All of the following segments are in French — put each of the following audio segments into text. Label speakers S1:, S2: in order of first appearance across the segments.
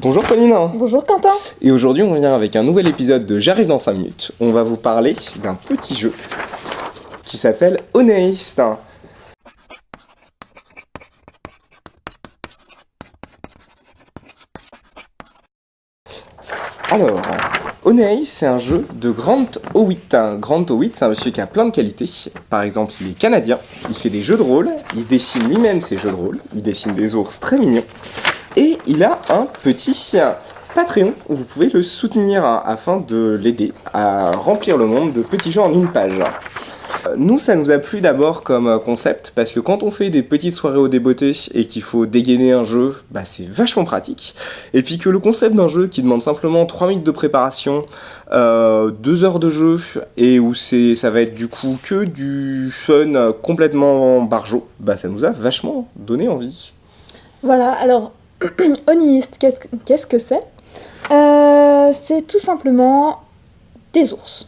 S1: Bonjour Pauline
S2: Bonjour Quentin
S1: Et aujourd'hui on revient avec un nouvel épisode de J'arrive dans 5 minutes. On va vous parler d'un petit jeu qui s'appelle Honest. Alors, Honest, c'est un jeu de Grant Howitt. Grant Howitt, c'est un monsieur qui a plein de qualités. Par exemple, il est canadien, il fait des jeux de rôle, il dessine lui-même ses jeux de rôle, il dessine des ours très mignons. Il a un petit Patreon où vous pouvez le soutenir afin de l'aider à remplir le monde de petits jeux en une page. Euh, nous, ça nous a plu d'abord comme concept, parce que quand on fait des petites soirées au débeauté et qu'il faut dégainer un jeu, bah c'est vachement pratique. Et puis que le concept d'un jeu qui demande simplement 3 minutes de préparation, euh, 2 heures de jeu, et où ça va être du coup que du fun complètement barjot, bah ça nous a vachement donné envie.
S2: Voilà, alors Oniste, qu'est-ce que c'est? Euh, C'est tout simplement des ours.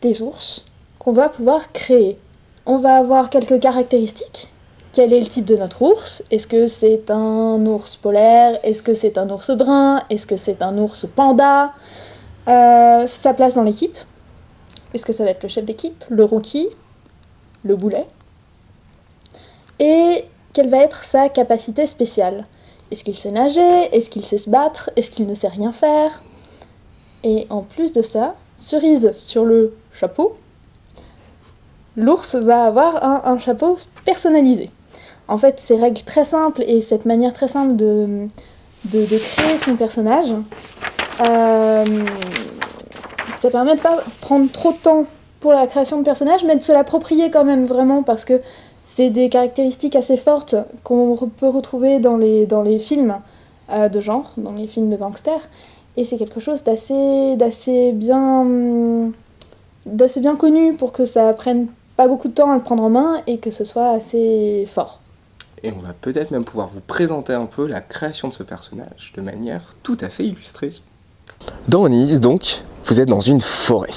S2: Des ours qu'on va pouvoir créer. On va avoir quelques caractéristiques. Quel est le type de notre ours? Est-ce que c'est un ours polaire? Est-ce que c'est un ours brun? Est-ce que c'est un ours panda? Euh, Sa place dans l'équipe. Est-ce que ça va être le chef d'équipe? Le rookie? Le boulet? Et quelle va être sa capacité spéciale? Est-ce qu'il sait nager? Est-ce qu'il sait se battre? Est-ce qu'il ne sait rien faire? Et en plus de ça, cerise sur le chapeau, l'ours va avoir un, chapeau personnalisé. En fait, ces règles très simples et cette manière très simple de, créer son personnage, euh, ça permet de pas prendre trop de temps pour la création de personnage, mais de se l'approprier quand même vraiment parce que c'est des caractéristiques assez fortes qu'on peut retrouver dans les, dans les films euh, de genre, dans les films de gangsters. Et c'est quelque chose d'assez, d'assez bien, d'assez bien connu pour que ça prenne pas beaucoup de temps à le prendre en main et que ce soit assez fort.
S1: Et on va peut-être même pouvoir vous présenter un peu la création de ce personnage de manière tout à fait illustrée. Dans Onise, donc, vous êtes dans une forêt.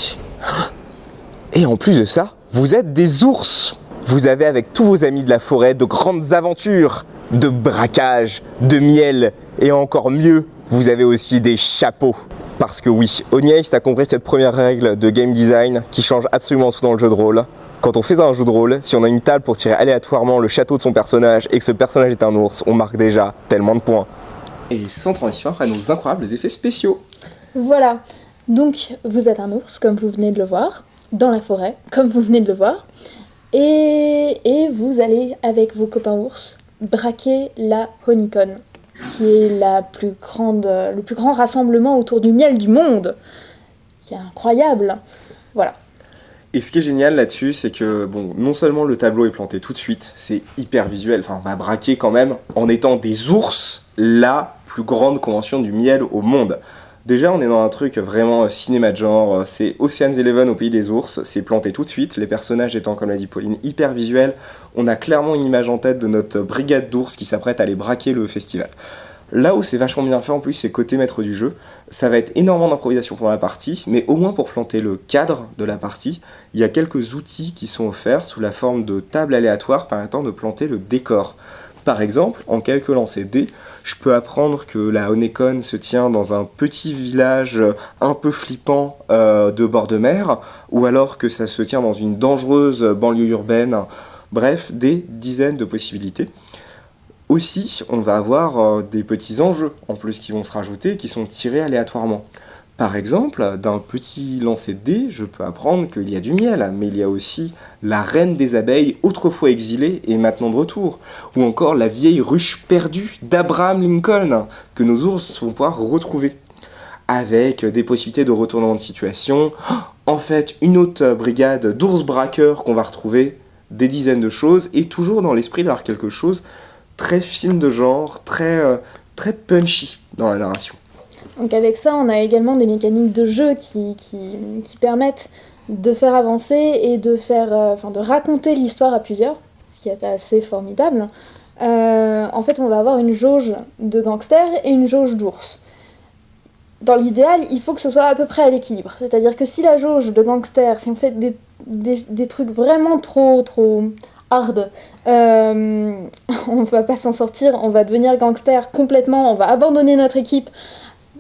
S1: Et en plus de ça, vous êtes des ours vous avez avec tous vos amis de la forêt de grandes aventures, de braquage, de miel et encore mieux, vous avez aussi des chapeaux. Parce que oui, Oniaist a compris cette première règle de game design qui change absolument tout dans le jeu de rôle. Quand on fait un jeu de rôle, si on a une table pour tirer aléatoirement le château de son personnage et que ce personnage est un ours, on marque déjà tellement de points. Et sans transition après nos incroyables effets spéciaux.
S2: Voilà, donc vous êtes un ours comme vous venez de le voir, dans la forêt comme vous venez de le voir. Et, vous allez, avec vos copains ours, braquer la Honeycon, qui est la plus grande, le plus grand rassemblement autour du miel du monde, qui est incroyable. Voilà.
S1: Et ce qui est génial là-dessus, c'est que bon, non seulement le tableau est planté tout de suite, c'est hyper visuel. Enfin, on va braquer quand même en étant des ours la plus grande convention du miel au monde. Déjà, on est dans un truc vraiment euh, cinéma de genre, euh, c'est Ocean's Eleven au pays des ours, c'est planté tout de suite, les personnages étant, comme l'a dit Pauline, hyper visuels, on a clairement une image en tête de notre brigade d'ours qui s'apprête à aller braquer le festival. Là où c'est vachement bien fait en plus, c'est côté maître du jeu, ça va être énormément d'improvisation pendant la partie, mais au moins pour planter le cadre de la partie, il y a quelques outils qui sont offerts sous la forme de tables aléatoires permettant de planter le décor. Par exemple, en quelques lancers dés, je peux apprendre que la Honeycon se tient dans un petit village un peu flippant euh, de bord de mer, ou alors que ça se tient dans une dangereuse banlieue urbaine. Bref, des dizaines de possibilités. Aussi, on va avoir euh, des petits enjeux en plus qui vont se rajouter, qui sont tirés aléatoirement. Par exemple, d'un petit lancer de dés, je peux apprendre qu'il y a du miel, mais il y a aussi la reine des abeilles, autrefois exilée et maintenant de retour. Ou encore la vieille ruche perdue d'Abraham Lincoln, que nos ours vont pouvoir retrouver. Avec des possibilités de retournement de situation, en fait une autre brigade d'ours braqueurs qu'on va retrouver, des dizaines de choses, et toujours dans l'esprit d'avoir quelque chose très film de genre, très, euh, très punchy dans la narration.
S2: Donc avec ça, on a également des mécaniques de jeu qui, qui, permettent de faire avancer et de, faire, euh, enfin, de raconter l'histoire à plusieurs, ce qui est assez formidable. Euh, en fait, on va avoir une jauge de gangsters et une jauge d'ours. Dans l'idéal, il faut que ce soit à peu près à l'équilibre. C'est-à-dire que si la jauge de gangsters, si on fait des, des, des, trucs vraiment trop, trop hard. Euh, on va pas s'en sortir, on va devenir gangster complètement, on va abandonner notre équipe,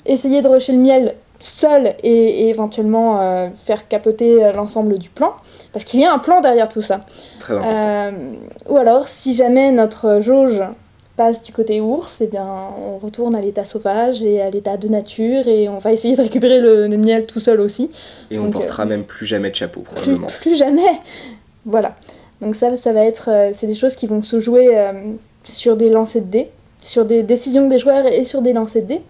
S2: essayer de rusher le miel seul et, et éventuellement euh, faire capoter euh, l'ensemble du plan. Parce qu'il y a un plan derrière tout ça.
S1: Très important.
S2: Euh, ou alors, si jamais notre jauge passe du côté ours, eh bien, on retourne à l'état sauvage et à l'état de nature et on va essayer de récupérer le, le miel tout seul aussi.
S1: Et on portera même plus jamais de chapeau,
S2: Plus,
S1: probablement.
S2: plus jamais Voilà. Donc ça, ça va être... c'est des choses qui vont se jouer sur des lancers de dés, sur des décisions des joueurs et sur des lancers de dés.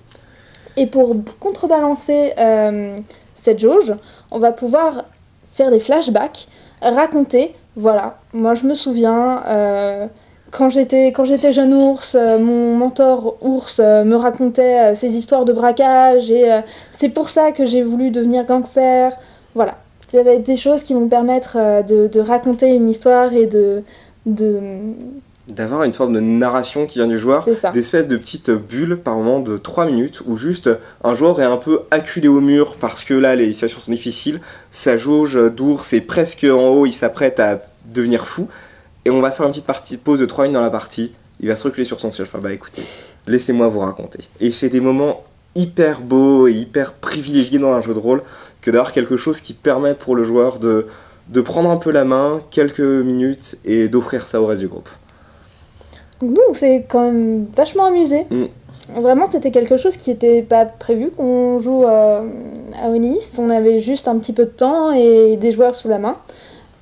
S2: Et pour contrebalancer euh, cette jauge, on va pouvoir faire des flashbacks, raconter, voilà, moi je me souviens, euh, quand j'étais jeune ours, euh, mon mentor ours me racontait ses histoires de braquage et c'est pour ça que j'ai voulu devenir gangster. Voilà, ça va être des choses qui vont permettre de, de raconter une histoire et de... de...
S1: D'avoir une forme de narration qui vient du joueur, d'espèces de petites bulles par moment de 3 minutes où juste un joueur est un peu acculé au mur parce que là les situations sont difficiles, sa jauge d'ours est presque en haut, il s'apprête à devenir fou et on va faire une petite partie pause de 3 minutes dans la partie, il va se reculer sur son siège, enfin bah écoutez, laissez-moi vous raconter. Et c'est des moments hyper beaux et hyper privilégiés dans un jeu de rôle que d'avoir quelque chose qui permet pour le joueur de, de prendre un peu la main, quelques minutes et d'offrir ça au reste du groupe.
S2: Donc nous, on s'est quand même vachement amusé.
S1: Mm.
S2: Vraiment, c'était quelque chose qui n'était pas prévu qu'on joue euh, à Onis. On avait juste un petit peu de temps et des joueurs sous la main.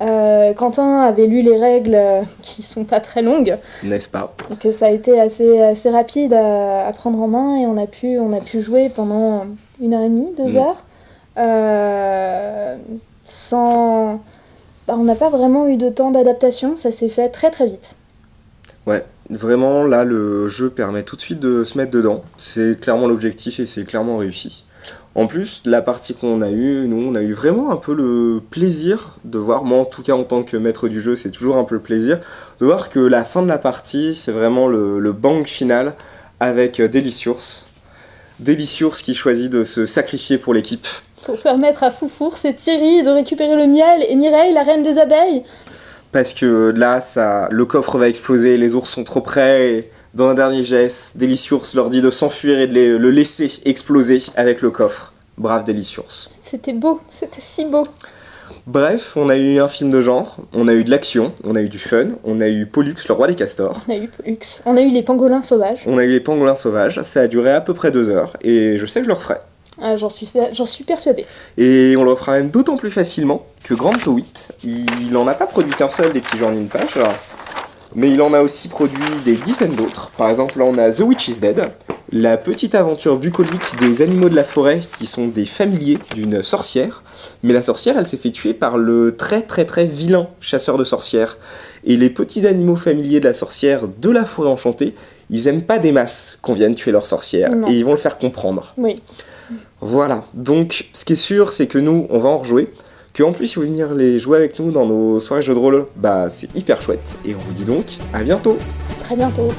S2: Euh, Quentin avait lu les règles euh, qui sont pas très longues,
S1: N'est-ce pas?
S2: Donc ça a été assez, assez rapide à, à prendre en main et on a pu, on a pu jouer pendant une heure et demie, deux
S1: Mm.
S2: heures, euh, sans... bah, on n'a pas vraiment eu de temps d'adaptation, ça s'est fait très très vite.
S1: Ouais, vraiment là le jeu permet tout de suite de se mettre dedans. C'est clairement l'objectif et c'est clairement réussi. En plus, la partie qu'on a eue, nous on a eu vraiment un peu le plaisir de voir, moi en tout cas en tant que maître du jeu, c'est toujours un peu le plaisir, de voir que la fin de la partie, c'est vraiment le, bang final avec Delicious. Delicious qui choisit de se sacrifier pour l'équipe.
S2: Pour permettre à Foufours et Thierry de récupérer le miel et Mireille, la reine des abeilles.
S1: Parce que là, ça, le coffre va exploser, les ours sont trop près. Et dans un dernier geste, Delicious leur dit de s'enfuir et de les- le laisser exploser avec le coffre. Brave Delicious.
S2: C'était beau, c'était si beau.
S1: Bref, on a eu un film de genre, on a eu de l'action, on a eu du fun, on a eu Pollux, le roi des castors,
S2: On a eu Pollux, on a eu les pangolins sauvages.
S1: on a eu les pangolins sauvages, ça a duré à peu près deux heures, et je sais que je le referai.
S2: Ah, J'en suis, j'en suis persuadée.
S1: Et on le refera même d'autant plus facilement que Grand Towit, il en a pas produit qu'un seul des petits gens d'une page, mais il en a aussi produit des dizaines d'autres. Par exemple, là on a The Witch is Dead, la petite aventure bucolique des animaux de la forêt qui sont des familiers d'une sorcière. Mais la sorcière, elle s'est fait tuer par le très très très vilain chasseur de sorcières. Et les petits animaux familiers de la sorcière de la forêt enchantée, ils aiment pas des masses qu'on vienne tuer leur sorcière.
S2: Non.
S1: Et ils vont le faire comprendre.
S2: Oui,
S1: Voilà, donc ce qui est sûr, c'est que nous, on va en rejouer. Que en plus, si vous venez les jouer avec nous dans nos soirées jeux de rôle, bah c'est hyper chouette. Et on vous dit donc à bientôt
S2: très bientôt.